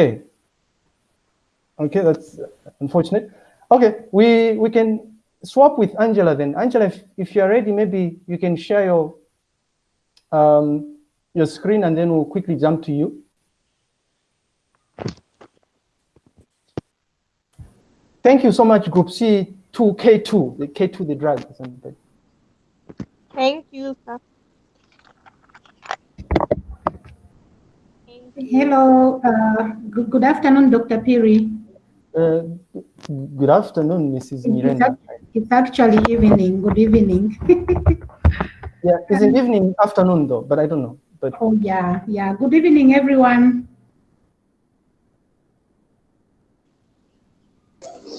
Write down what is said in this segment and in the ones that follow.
Okay. Okay, that's unfortunate. Okay, we we can swap with Angela then. Angela, if, if you're ready, maybe you can share your um, your screen and then we'll quickly jump to you. Thank you so much, Group C 2K2, the K2, the drug. Thank you, sir. Hello, uh, good, good afternoon, Dr. Phiri. Uh, good afternoon, Mrs. Miranda. It's actually evening. Good evening. yeah, it's an evening, afternoon though, but I don't know. But oh yeah, yeah. Good evening, everyone.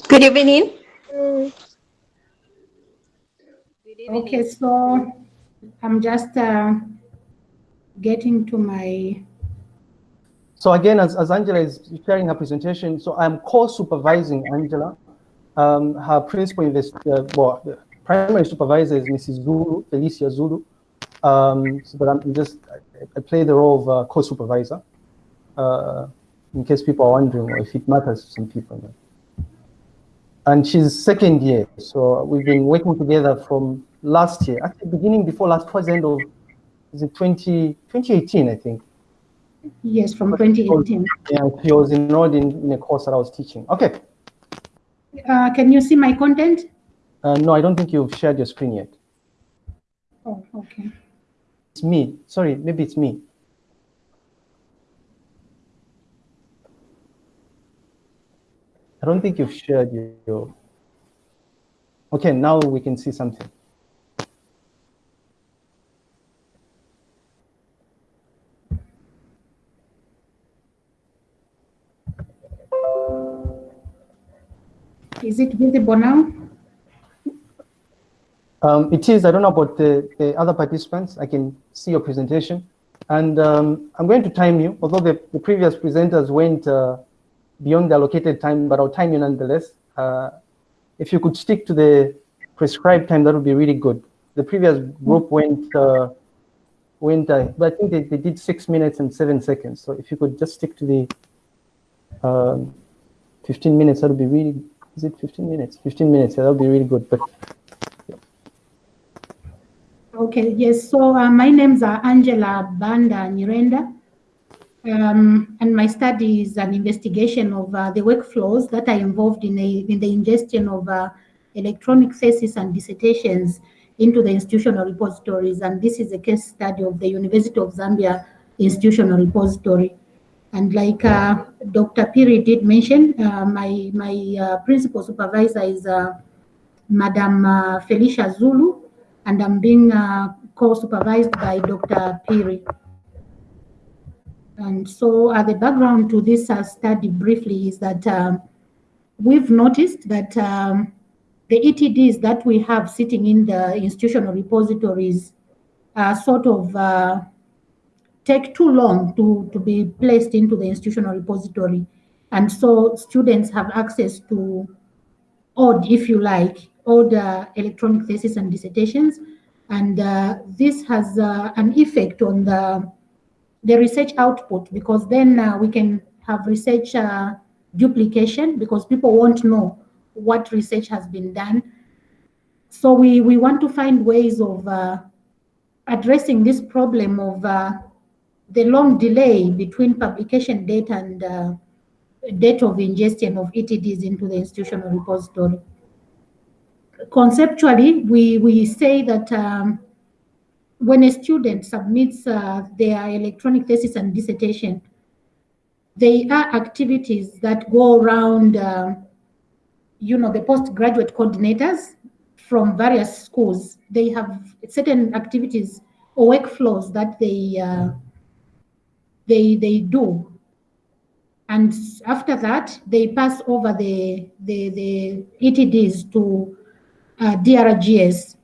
Good evening. Good evening. Okay, so I'm just uh, getting to my so again, as, as Angela is sharing her presentation, so I'm co-supervising Angela. Um, her principal invest, uh, well, the primary supervisor is Mrs. Zulu, Felicia Zulu. Um, so, but I'm just, I, I play the role of uh, co-supervisor, uh, in case people are wondering or if it matters to some people. And she's second year, so we've been working together from last year, actually beginning before last, towards the end of, is it 20, 2018, I think. Yes, from 2018. Yeah, he was enrolled in, in a course that I was teaching. Okay. Uh, can you see my content? Uh, no, I don't think you've shared your screen yet. Oh, okay. It's me. Sorry, maybe it's me. I don't think you've shared your... Okay, now we can see something. Is it visible now? Um, it is. I don't know about the, the other participants. I can see your presentation. And um, I'm going to time you, although the, the previous presenters went uh, beyond the allocated time, but I'll time you nonetheless. Uh, if you could stick to the prescribed time, that would be really good. The previous group went, uh, went uh, but I think they, they did six minutes and seven seconds. So if you could just stick to the um, 15 minutes, that would be really is it 15 minutes? 15 minutes, that'll be really good. But. Okay, yes, so uh, my name's are Angela Banda Nyirenda. Um, and my study is an investigation of uh, the workflows that are involved in, a, in the ingestion of uh, electronic theses and dissertations into the institutional repositories. And this is a case study of the University of Zambia institutional repository. And like uh, Dr. Phiri did mention, uh, my, my uh, principal supervisor is uh, Madam uh, Felicia Zulu, and I'm being uh, co-supervised by Dr. Phiri. And so the background to this study briefly is that um, we've noticed that um, the ETDs that we have sitting in the institutional repositories are sort of take too long to, to be placed into the institutional repository. And so students have access to odd, if you like, all the electronic theses and dissertations. And uh, this has uh, an effect on the, the research output because then uh, we can have research uh, duplication because people won't know what research has been done. So we, we want to find ways of uh, addressing this problem of uh, the long delay between publication date and uh, date of ingestion of ETDs into the institutional repository. Conceptually, we, we say that um, when a student submits uh, their electronic thesis and dissertation, they are activities that go around, uh, you know, the postgraduate coordinators from various schools. They have certain activities or workflows that they uh, they, they do. And after that, they pass over the, the, the ETDs to uh, DRGS.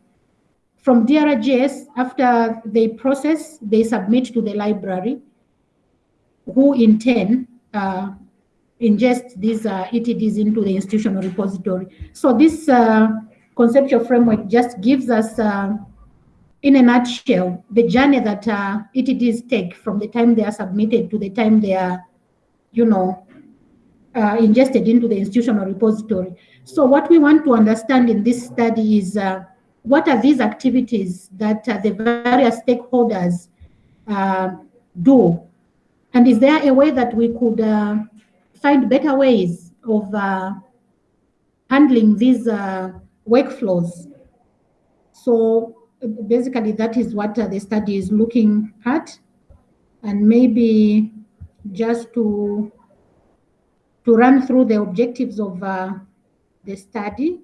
From DRGS, after they process, they submit to the library, who in turn uh, ingest these uh, ETDs into the institutional repository. So this uh, conceptual framework just gives us uh, in a nutshell, the journey that uh, ETDs take from the time they are submitted to the time they are, you know, uh, ingested into the institutional repository. So what we want to understand in this study is uh, what are these activities that uh, the various stakeholders uh, do? And is there a way that we could uh, find better ways of uh, handling these workflows? So basically that is what the study is looking at. And maybe just to to run through the objectives of uh, the study.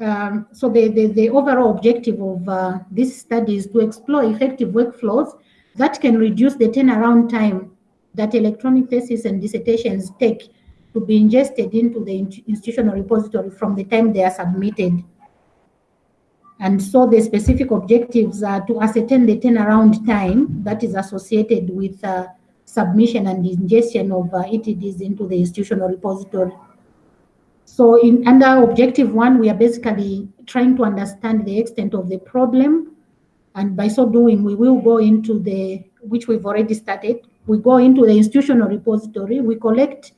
Um, so the, the, the, overall objective of uh, this study is to explore effective workflows that can reduce the turnaround time that electronic theses and dissertations take to be ingested into the institutional repository from the time they are submitted. And so the specific objectives are to ascertain the turnaround time that is associated with uh, submission and ingestion of uh, ETDs into the institutional repository. So in under objective one, we are basically trying to understand the extent of the problem. And by so doing, we will go into the, which we've already started, we go into the institutional repository, we collect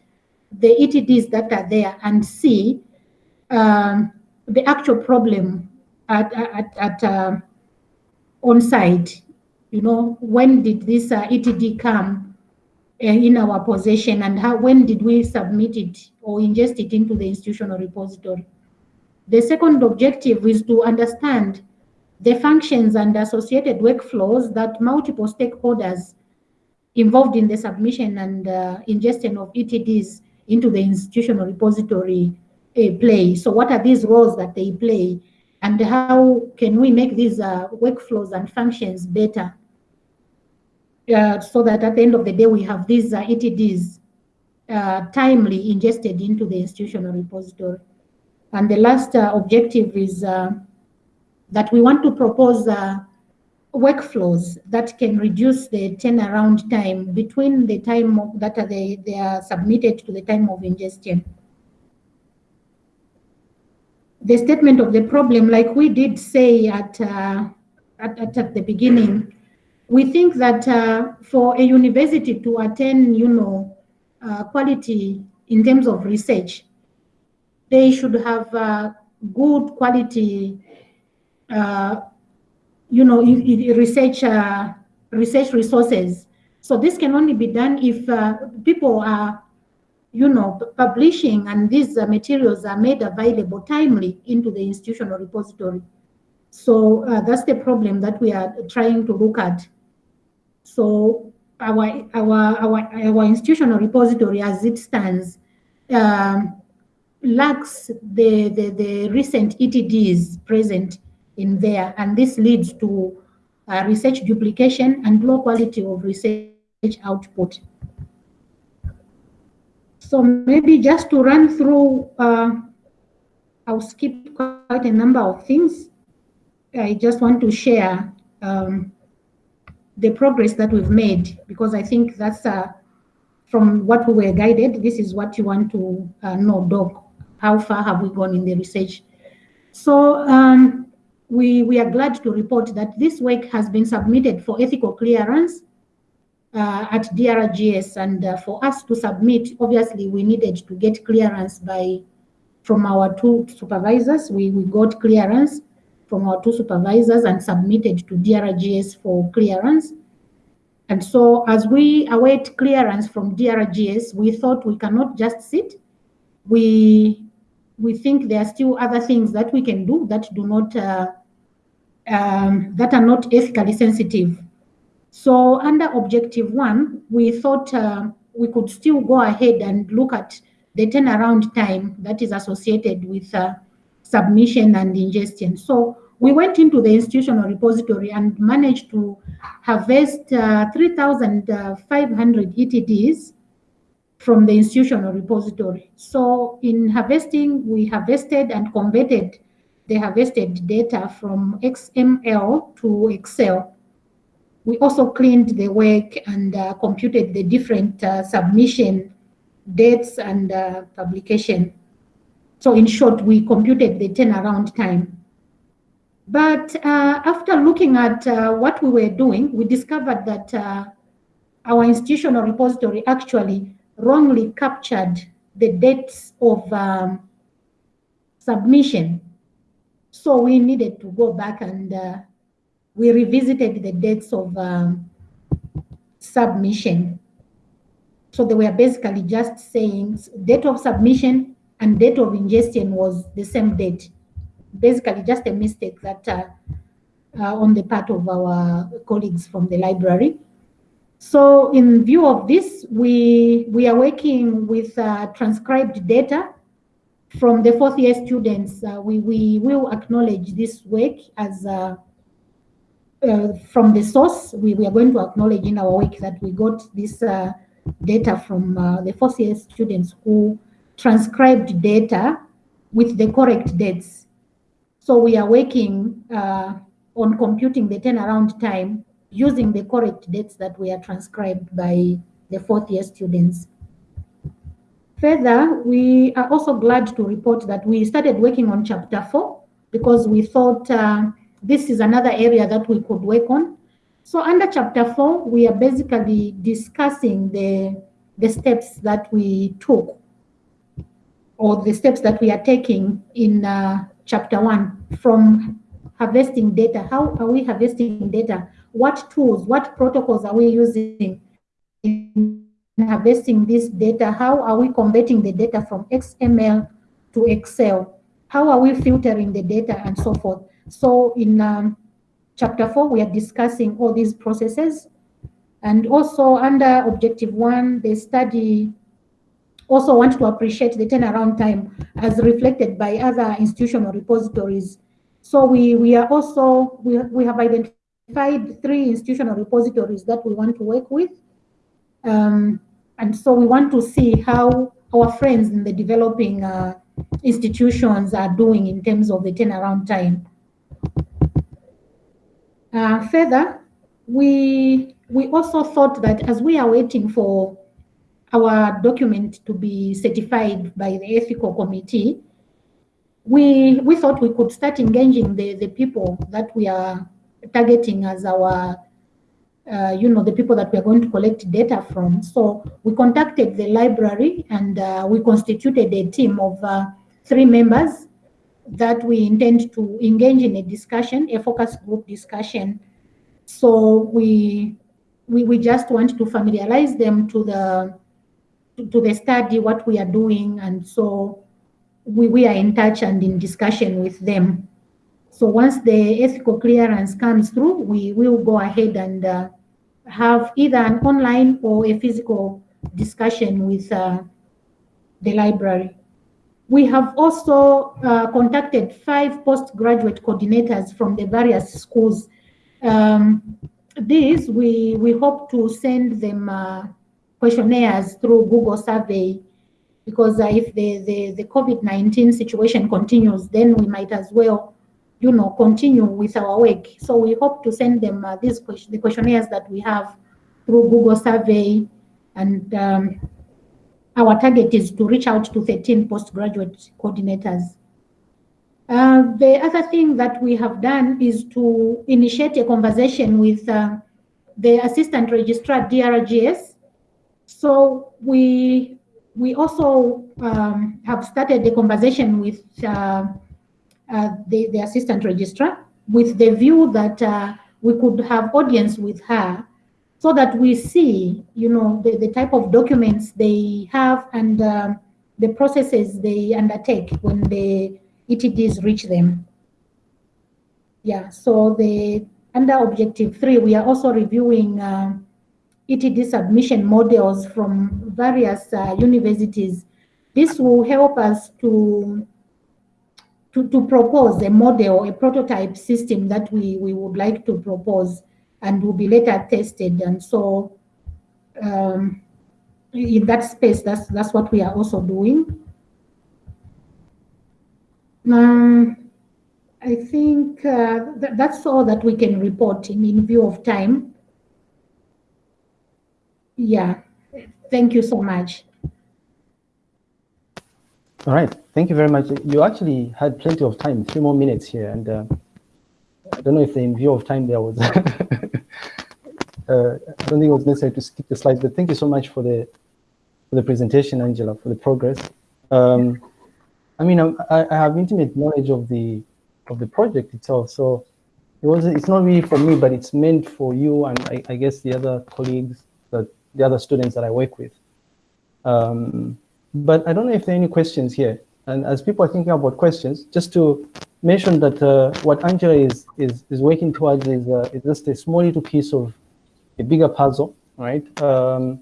the ETDs that are there and see um, the actual problem at, at, at uh, on site. You know, when did this uh, ETD come? Uh, in our possession and how when did we submit it or ingest it into the institutional repository. The second objective is to understand the functions and associated workflows that multiple stakeholders involved in the submission and uh, ingestion of ETDs into the institutional repository uh, play. So what are these roles that they play and how can we make these uh, workflows and functions better? uh, so that at the end of the day, we have these uh, ETDs uh, timely ingested into the institutional repository. And the last uh, objective is uh, that we want to propose workflows that can reduce the turnaround time between the time of, that they, they are submitted to the time of ingestion. The statement of the problem, like we did say at, at, at, at the beginning, we think that uh, for a university to attain, you know, uh, quality in terms of research, they should have uh, good quality, uh, you know, research uh, research resources. So this can only be done if uh, people are, you know, publishing and these materials are made available timely into the institutional repository. So that's the problem that we are trying to look at. So our, our, our, our institutional repository as it stands um, lacks the, the, the recent ETDs present in there, and this leads to uh, research duplication and low quality of research output. So maybe just to run through, uh, I'll skip quite a number of things. I just want to share um, the progress that we've made, because I think that's uh, from what we were guided, this is what you want to uh, know, Doc. How far have we gone in the research? So um, we, we are glad to report that this work has been submitted for ethical clearance uh, at DRGS. And uh, for us to submit, obviously we needed to get clearance by from our two supervisors. We, we got clearance from our two supervisors and submitted to DRGS for clearance. And so as we await clearance from DRGS, we thought we cannot just sit. We, we think there are still other things that we can do that do not, uh, um, that are not ethically sensitive. So under objective one, we thought uh, we could still go ahead and look at the turnaround time that is associated with uh, submission and ingestion. So we went into the institutional repository and managed to harvest uh, 3,500 ETDs from the institutional repository. So in harvesting, we harvested and converted the harvested data from XML to Excel. We also cleaned the work and uh, computed the different uh, submission dates and uh, publication. So in short, we computed the turnaround time. But uh, after looking at uh, what we were doing, we discovered that uh, our institutional repository actually wrongly captured the dates of um, submission. So we needed to go back and we revisited the dates of um, submission. So they were basically just saying date of submission and date of ingestion was the same date. Basically just a mistake that uh, uh, on the part of our colleagues from the library. So in view of this, we, we are working with uh, transcribed data from the fourth year students. Uh, we, we will acknowledge this work as uh, uh, from the source. We, we are going to acknowledge in our work that we got this uh, data from the fourth year students who transcribed data with the correct dates. So we are working on computing the turnaround time using the correct dates that were transcribed by the fourth year students. Further, we are also glad to report that we started working on chapter four because we thought uh, this is another area that we could work on. So under chapter four, we are basically discussing the, the steps that we took or the steps that we are taking in uh, chapter one from harvesting data. How are we harvesting data? What tools, what protocols are we using in harvesting this data? How are we converting the data from XML to Excel? How are we filtering the data and so forth? So in um, chapter four, we are discussing all these processes. And also under objective one, the study also want to appreciate the turnaround time as reflected by other institutional repositories so we, we are also, we, we have identified three institutional repositories that we want to work with. Um, and so we want to see how our friends in the developing uh, institutions are doing in terms of the turnaround time. Uh, further, we, we also thought that as we are waiting for our document to be certified by the ethical committee, we we thought we could start engaging the the people that we are targeting as our uh, you know the people that we are going to collect data from. So we contacted the library and uh, we constituted a team of uh, three members that we intend to engage in a discussion a focus group discussion so we we, we just want to familiarize them to the to the study what we are doing and so we, we are in touch and in discussion with them. So once the ethical clearance comes through, we will go ahead and uh, have either an online or a physical discussion with uh, the library. We have also uh, contacted five postgraduate coordinators from the various schools. Um, these, we, we hope to send them uh, questionnaires through Google survey because uh, if the, the, the COVID-19 situation continues, then we might as well, you know, continue with our work. So we hope to send them uh, these the questionnaires that we have through Google survey and um, our target is to reach out to 13 postgraduate coordinators. Uh, the other thing that we have done is to initiate a conversation with uh, the assistant registrar DRGS. So we we also um, have started the conversation with uh, uh, the, the assistant registrar with the view that uh, we could have audience with her so that we see, you know, the, the type of documents they have and uh, the processes they undertake when the ETDs reach them. Yeah, so the under objective three, we are also reviewing uh, ETD submission models from various uh, universities. This will help us to, to, to propose a model, a prototype system that we, we would like to propose and will be later tested. And so um, in that space, that's, that's what we are also doing. Um, I think uh, th that's all that we can report in, in view of time. Yeah, thank you so much. All right, thank you very much. You actually had plenty of time, three more minutes here, and uh, I don't know if in view of time there was, uh, I don't think it was necessary to skip the slides, but thank you so much for the for the presentation, Angela, for the progress. Um, I mean, I, I have intimate knowledge of the of the project itself, so it was it's not really for me, but it's meant for you and I, I guess the other colleagues, that the other students that I work with. Um, but I don't know if there are any questions here. And as people are thinking about questions, just to mention that uh, what Angela is, is, is working towards is, uh, is just a small little piece of a bigger puzzle, right? Um,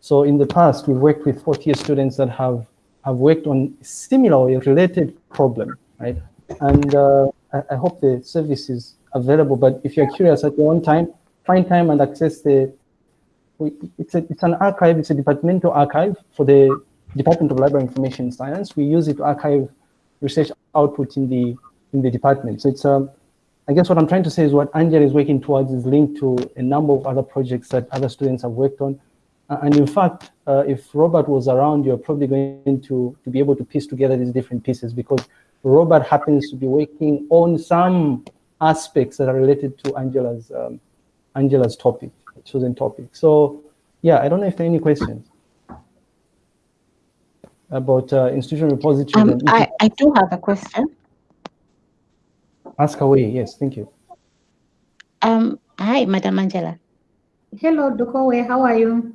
so in the past, we've worked with fourth year students that have, have worked on similar or related problem, right? And uh, I, I, hope the service is available, but if you're curious at your own time, find time and access the, it's, a, it's an archive, it's a departmental archive for the Department of Library Information Science. We use it to archive research output in the in the department. So it's um, I guess what I'm trying to say is what Angela is working towards is linked to a number of other projects that other students have worked on. Uh, and in fact, uh, if Robert was around, you're probably going to, to be able to piece together these different pieces because Robert happens to be working on some aspects that are related to Angela's um, Angela's topic, chosen topic. So yeah, I don't know if there are any questions about uh, institutional repository. Um, I, I do have a question. Ask away. Yes, thank you. Um, hi, Madam Angela. Hello, Dokowe. How are you?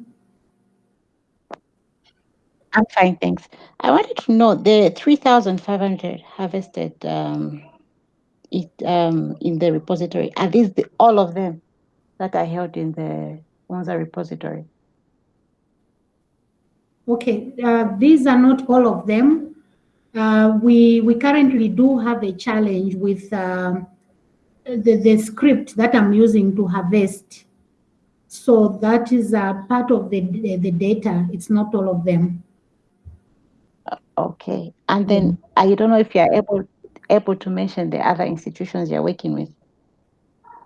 I'm fine, thanks. I wanted to know the 3,500 harvested um, it, um, in the repository. Are these the, all of them that are held in the UNZA repository? Okay, uh, these are not all of them. Uh, we, we currently do have a challenge with um, the, the script that I'm using to harvest. So that is a part of the, the, the data. It's not all of them. Okay. And then I don't know if you're able able to mention the other institutions you're working with.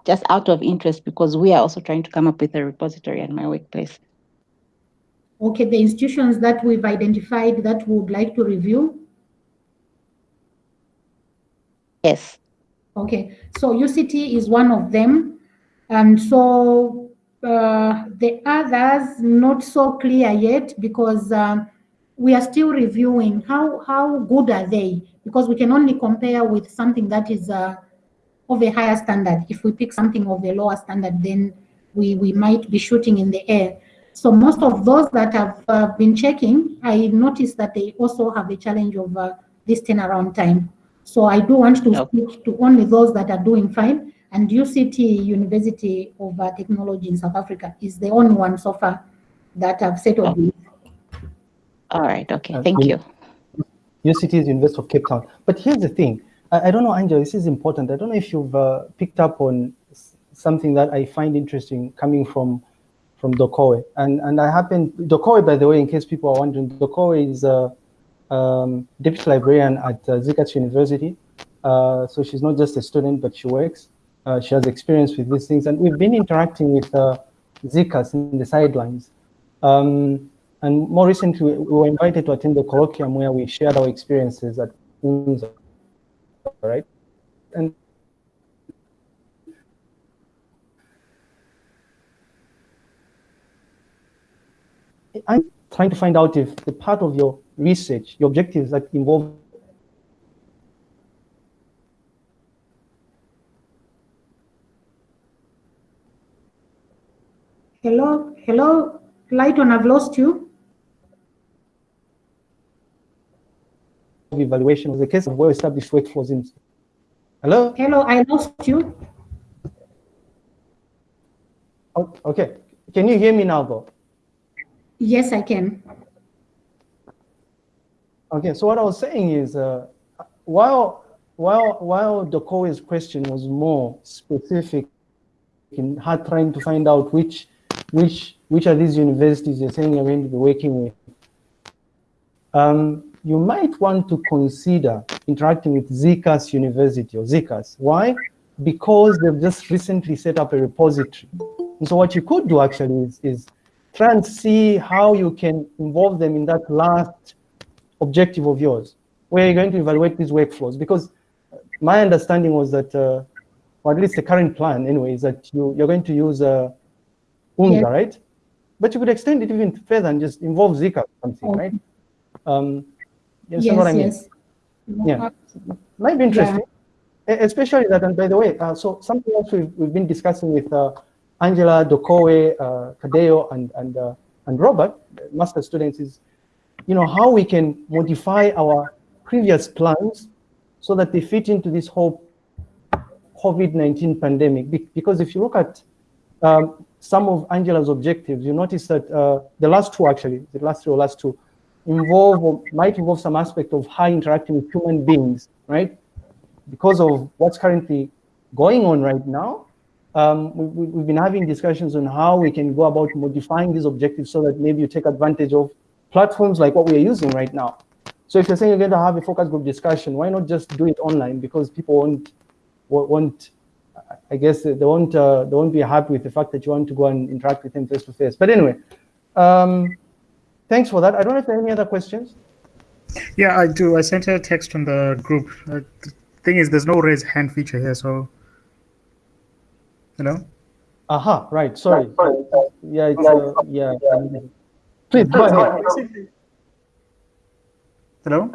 Just out of interest, because we are also trying to come up with a repository at my workplace. Okay, the institutions that we've identified that we would like to review? Yes. Okay, so UCT is one of them. And so uh, the others, not so clear yet because uh, we are still reviewing how, how good are they because we can only compare with something that is uh, of a higher standard. If we pick something of a lower standard, then we, we might be shooting in the air. So most of those that have uh, been checking, I noticed that they also have a challenge of uh, this turnaround time. So I do want to yep. speak to only those that are doing fine. And UCT, University of uh, Technology in South Africa, is the only one so far that have settled oh. All right, okay, thank you. UCT is the University of Cape Town. But here's the thing. I, I don't know, Angela, this is important. I don't know if you've uh, picked up on something that I find interesting coming from from Dokowe. And, and I happen, Dokowe, by the way, in case people are wondering, Dokowe is a um, deputy librarian at uh, University. Uh, so she's not just a student, but she works. Uh, she has experience with these things. And we've been interacting with uh, ZCAS in the sidelines. Um, and more recently, we were invited to attend the colloquium where we shared our experiences at UNZA, right? And I'm trying to find out if the part of your research, your objectives that involve Hello, hello, Lighton, I've lost you. Evaluation was a case of well-established workflows in. Hello? Hello, I lost you. Oh, okay, can you hear me now though? Yes, I can. Okay, so what I was saying is, uh, while while while Dokowe's question was more specific in her trying to find out which which which are these universities you're saying you're going to be working with, um, you might want to consider interacting with ZCAS University or ZCAS. Why? Because they've just recently set up a repository. And so what you could do actually is, is try and see how you can involve them in that last objective of yours, where you're going to evaluate these workflows. Because my understanding was that, uh, or at least the current plan anyway, is that you, you're going to use uh, UNZA, yes. right? but you could extend it even further and just involve Zika or something, Okay. right? Um, you understand Yes, what I mean? yes. Yeah. Might be interesting, E- especially that. And by the way, uh, so something else we've, we've been discussing with uh, Angela, Dokowe, uh, Kadeo, and and uh, and Robert, master students, is you know how we can modify our previous plans so that they fit into this whole COVID-19 pandemic. Be- Because if you look at um, some of Angela's objectives, you notice that uh, the last two actually, the last three or last two, involve or might involve some aspect of high interacting with human beings, right? Because of what's currently going on right now, um, we, we've been having discussions on how we can go about modifying these objectives so that maybe you take advantage of platforms like what we are using right now. So if you're saying you're going to have a focus group discussion, why not just do it online? Because people won't, won't- won't I guess they won't, uh, they won't be happy with the fact that you want to go and interact with them face to face. But anyway, um, thanks for that. I don't know if there are any other questions. Yeah, I do. I sent a text on the group. Uh, the thing is, there's no raise hand feature here, so you know. Aha, right. Sorry. Yeah, it's, uh, yeah. Please go ahead. Basically- Hello.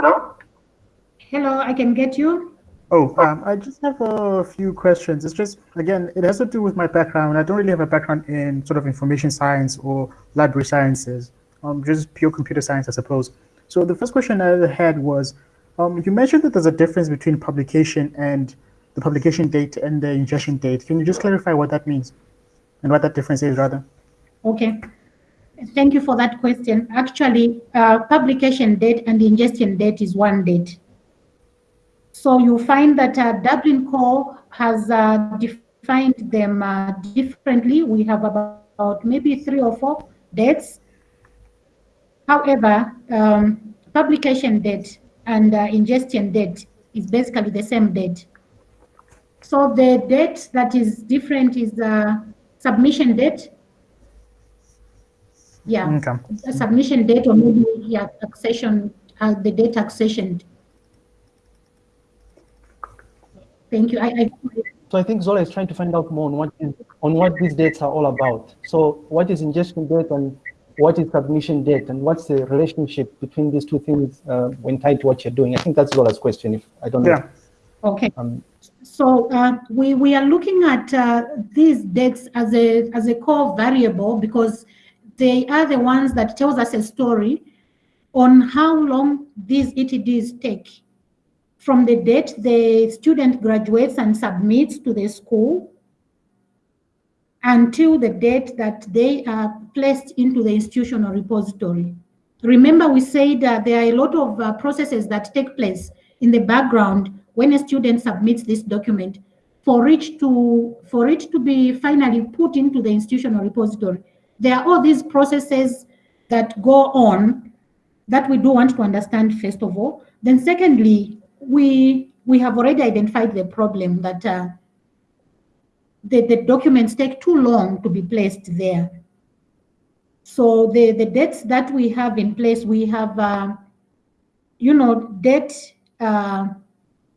Hello, I can get you. Oh, um, I just have a few questions. It's just again, it has to do with my background. I don't really have a background in sort of information science or library sciences. Um, just pure computer science, I suppose. So the first question I had was, um, you mentioned that there's a difference between publication and the publication date and the ingestion date. Can you just clarify what that means and what that difference is, rather? Okay. Thank you for that question. Actually, uh, publication date and ingestion date is one date. So you find that uh, Dublin Core has uh, defined them uh, differently. We have about maybe three or four dates. However, um, publication date and uh, ingestion date is basically the same date. So the date that is different is the submission date. Yeah, Okay. a submission date or maybe yeah, accession, uh, the date accessioned. Thank you. I, I So I think Zola is trying to find out more on what is, on what these dates are all about. So what is ingestion date and what is submission date and what's the relationship between these two things uh, when tied to what you're doing? I think that's Zola's question. If I don't know. Yeah. okay. Um, So uh, we, we are looking at uh, these dates as a, as a core variable because they are the ones that tells us a story on how long these ETDs take from the date the student graduates and submits to the school until the date that they are placed into the institutional repository. Remember, we said that there are a lot of uh, processes that take place in the background when a student submits this document for it to for it to be finally put into the institutional repository. There are all these processes that go on that we do want to understand first of all. Then secondly, we we have already identified the problem that uh, the, the documents take too long to be placed there. So the, the dates that we have in place, we have, uh, you know, date, uh,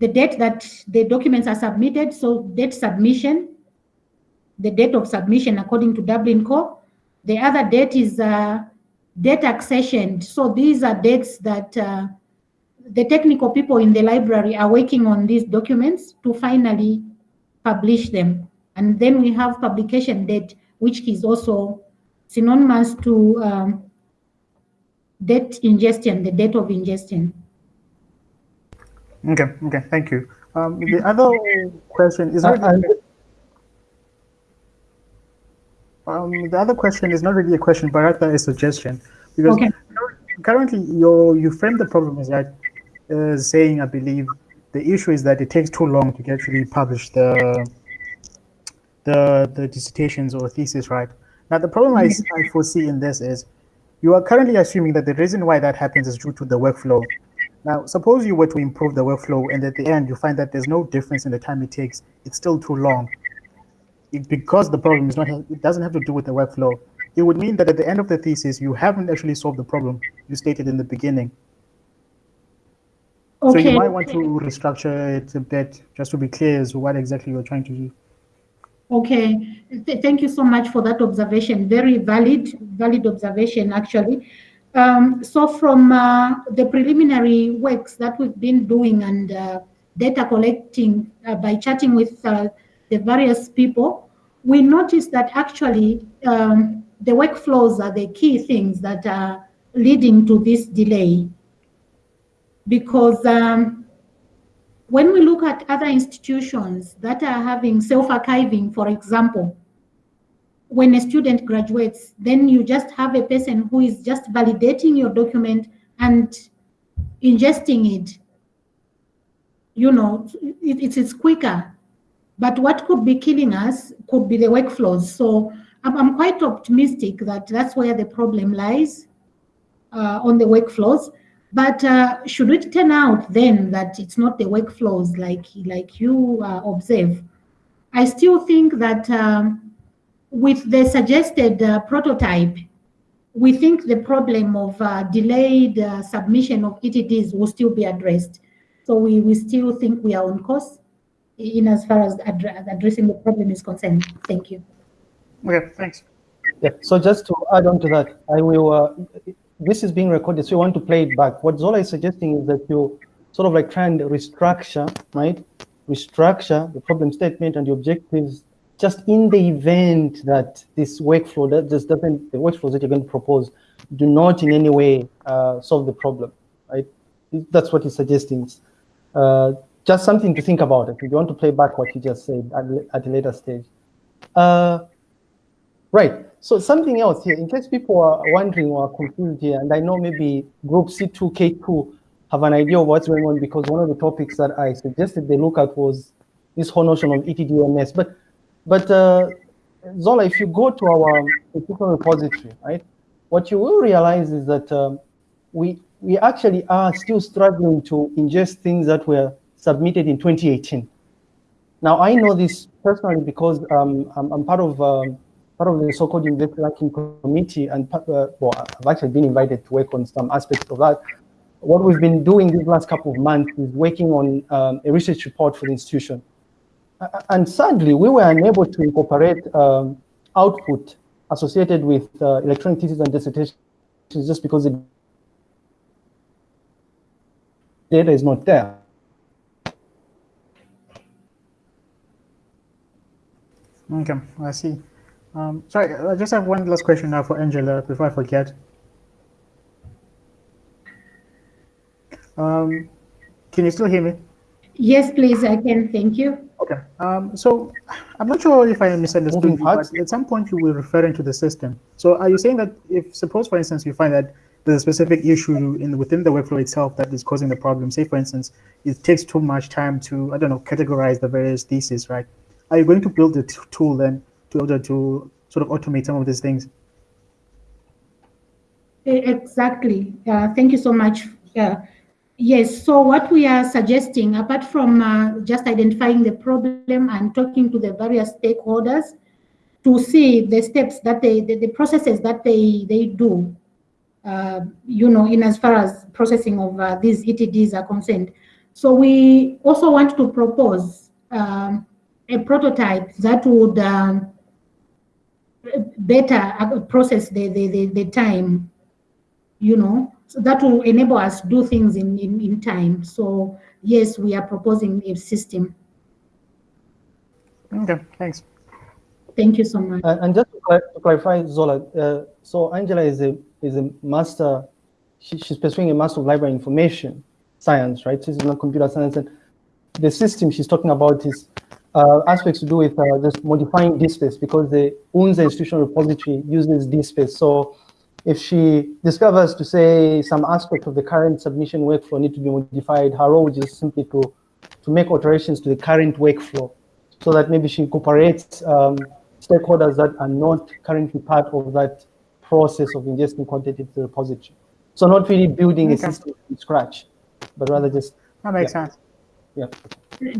the date that the documents are submitted, so date submission, the date of submission according to Dublin Core. The other date is uh, date accession. So these are dates that uh, the technical people in the library are working on these documents to finally publish them. And then we have publication date, which is also synonymous to um, date ingestion, the date of ingestion. Okay. Okay. Thank you. Um, the other question is Uh, not and- um, the other question is not really a question, but rather a suggestion. Because Okay. currently, you you frame the problem as that uh, saying, I believe, the issue is that it takes too long to actually publish the the the dissertations or thesis, right? Now, the problem I, I foresee in this is you are currently assuming that the reason why that happens is due to the workflow. Now, suppose you were to improve the workflow, and at the end you find that there's no difference in the time it takes. It's still too long. It, because the problem is not, it doesn't have to do with the workflow. It would mean that at the end of the thesis, you haven't actually solved the problem you stated in the beginning. So you might want to restructure it a bit just to be clear as to what exactly you're trying to do. Okay, Th- thank you so much for that observation. Very valid, valid observation, actually. Um, so from uh, the preliminary works that we've been doing and uh, data collecting uh, by chatting with uh, the various people, we noticed that actually um, the workflows are the key things that are leading to this delay. Because um, when we look at other institutions that are having self-archiving, for example, when a student graduates, then you just have a person who is just validating your document and ingesting it. You know, it, it is quicker. But what could be killing us could be the workflows. So I'm, I'm quite optimistic that that's where the problem lies uh, on the workflows. But uh, should it turn out then that it's not the workflows like like you uh, observe, I still think that um, with the suggested uh, prototype, we think the problem of uh, delayed uh, submission of ETDs will still be addressed. So we, we still think we are on course in as far as addre- addressing the problem is concerned. Thank you. Okay, thanks. Yeah, so just to add on to that, I will, uh, this is being recorded, so you want to play it back. What Zola is suggesting is that you sort of like try and restructure, right? Restructure the problem statement and the objectives just in the event that this workflow that just doesn't, the workflows that you're going to propose do not in any way uh, solve the problem, right? That's what he's suggesting. Uh, just something to think about if you want to play back what you just said at, at a later stage. Uh, right, so something else here, in case people are wondering or confused here, and I know maybe group C2, K2 have an idea of what's going on because one of the topics that I suggested they look at was this whole notion of ETDMS. But but uh, Zola, if you go to our institutional repository, right, what you will realize is that um, we we actually are still struggling to ingest things that were submitted in 2018. Now I know this personally because um, I'm, I'm, part of um, part of the so-called investor ranking committee, and uh, well, I've actually been invited to work on some aspects of that. What we've been doing these last couple of months is working on um, a research report for the institution and sadly, we were unable to incorporate um, output associated with uh, electronic thesis and dissertations just because the data is not there. Okay, I see. Um, sorry, I just have one last question now for Angela before I forget. Um, can you still hear me? Yes, please, I can. Thank you. Okay. Um, so I'm not sure if I misunderstood you, but at some point you were referring to the system. So are you saying that if, suppose, for instance, you find that there's a specific issue in within the workflow itself that is causing the problem, say, for instance, it takes too much time to, I don't know, categorize the various theses, right? Are you going to build a tool then to order to sort of automate some of these things? Exactly. Uh, thank you so much. Uh, Yes, so what we are suggesting, apart from uh, just identifying the problem and talking to the various stakeholders to see the steps that they, the, the processes that they, they do, uh, you know, in as far as processing of uh, these ETDs are concerned. So we also want to propose um, a prototype that would um, better uh, process the, the, the, the time, you know, so that will enable us to do things in, in, in time. So yes, we are proposing a system. Okay, thanks. Thank you so much. Uh, and just to, clarify, Zola, uh, so Angela is a is a master. She, she's pursuing a master of library information science, right? She's not computer science, and the system she's talking about is uh, aspects to do with uh, just modifying DSpace because the UNZA institutional repository uses DSpace. So if she discovers to say some aspect of the current submission workflow need to be modified, her role is simply to, to make alterations to the current workflow so that maybe she incorporates um, stakeholders that are not currently part of that process of ingesting content into the repository. So not really building okay. a system from scratch, but rather just- That makes yeah. sense. Yeah.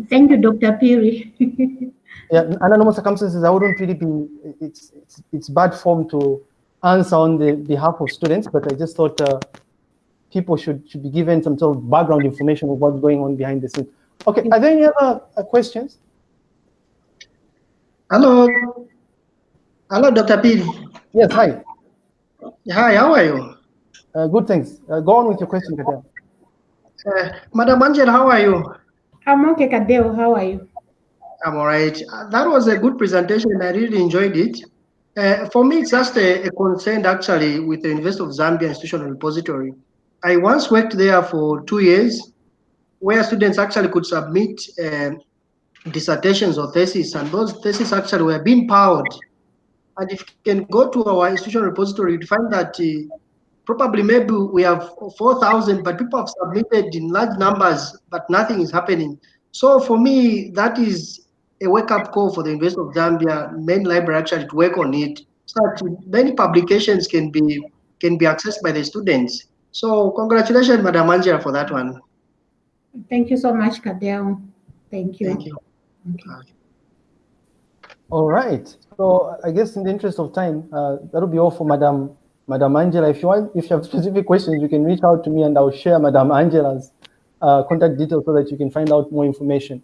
Thank you, Dr. Phiri. yeah, under normal circumstances, I wouldn't really be, it's, it's, it's bad form to answer on the behalf of students, but I just thought uh, people should, should be given some sort of background information of what's going on behind the scenes. Okay, are there any other uh, questions? Hello. Hello, Dr. Pili. Yes, hi. Hi, how are you? Uh, good, thanks. Uh, go on with your question, Kadeo. Uh, Madam Angela, how are you? I'm okay, Kadeo. How are you? I'm all right. Uh, that was a good presentation. I really enjoyed it. Uh, for me, it's just a, a, concern actually with the University of Zambia Institutional Repository. I once worked there for two years where students actually could submit uh, dissertations or theses, and those theses actually were being powered. And if you can go to our institutional repository, you find that uh, probably maybe we have 4,000, but people have submitted in large numbers, but nothing is happening. So for me, that is a wake-up call for the University of Zambia main library actually to work on it, so that many publications can be can be accessed by the students. So congratulations, Madam Angela, for that one. Thank you so much, Kadeo. Thank you. Thank you. Okay. All right. So I guess in the interest of time, uh, that'll be all for Madam Madam Angela. If you want, if you have specific questions, you can reach out to me and I'll share Madam Angela's uh, contact details so that you can find out more information.